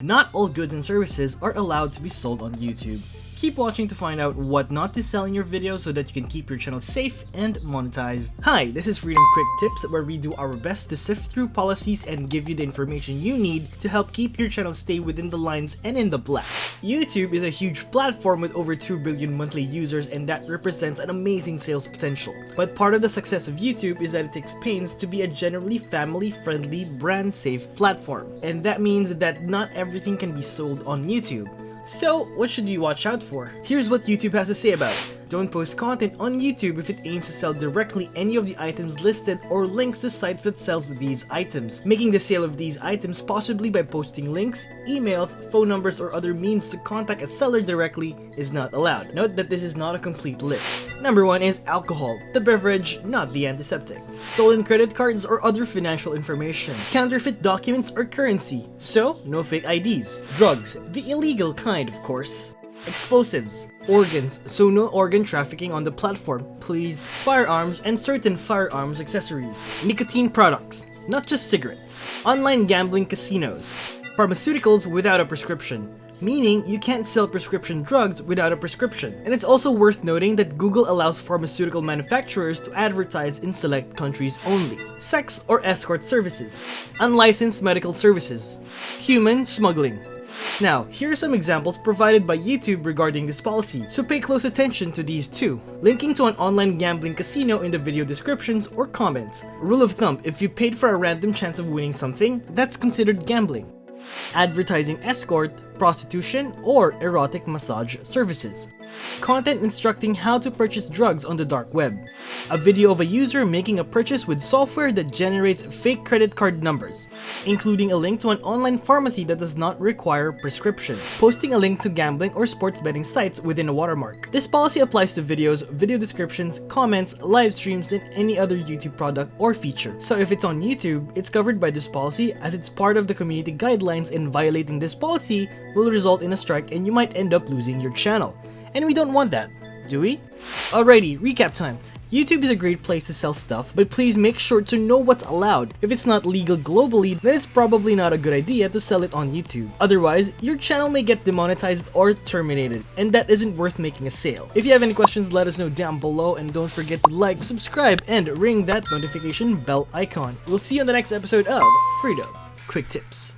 Not all goods and services are allowed to be sold on YouTube. Keep watching to find out what not to sell in your videos so that you can keep your channel safe and monetized. Hi, this is Freedom Quick Tips where we do our best to sift through policies and give you the information you need to help keep your channel stay within the lines and in the black. YouTube is a huge platform with over 2 billion monthly users and that represents an amazing sales potential. But part of the success of YouTube is that it takes pains to be a generally family-friendly, brand-safe platform. And that means that not everything can be sold on YouTube. So, what should you watch out for? Here's what YouTube has to say about it. Don't post content on YouTube if it aims to sell directly any of the items listed or links to sites that sells these items, making the sale of these items possibly by posting links, emails, phone numbers, or other means to contact a seller directly is not allowed. Note that this is not a complete list. Number 1 is alcohol, the beverage, not the antiseptic. Stolen credit cards or other financial information. Counterfeit documents or currency, so no fake IDs. Drugs, the illegal kind of course. Explosives, organs, so no organ trafficking on the platform, please. Firearms and certain firearms accessories. Nicotine products, not just cigarettes. Online gambling casinos. Pharmaceuticals without a prescription meaning you can't sell prescription drugs without a prescription. And it's also worth noting that Google allows pharmaceutical manufacturers to advertise in select countries only. Sex or escort services. Unlicensed medical services. Human smuggling. Now, here are some examples provided by YouTube regarding this policy, so pay close attention to these two. Linking to an online gambling casino in the video descriptions or comments. Rule of thumb, if you paid for a random chance of winning something, that's considered gambling. Advertising escort, prostitution, or erotic massage services. Content instructing how to purchase drugs on the dark web. A video of a user making a purchase with software that generates fake credit card numbers, including a link to an online pharmacy that does not require prescription. Posting a link to gambling or sports betting sites within a watermark. This policy applies to videos, video descriptions, comments, live streams, and any other YouTube product or feature. So if it's on YouTube, it's covered by this policy as it's part of the community guidelines and violating this policy will result in a strike and you might end up losing your channel. And we don't want that, do we? Alrighty, recap time. YouTube is a great place to sell stuff, but please make sure to know what's allowed. If it's not legal globally, then it's probably not a good idea to sell it on YouTube. Otherwise, your channel may get demonetized or terminated, and that isn't worth making a sale. If you have any questions, let us know down below, and don't forget to like, subscribe, and ring that notification bell icon. We'll see you on the next episode of Freedom Quick Tips.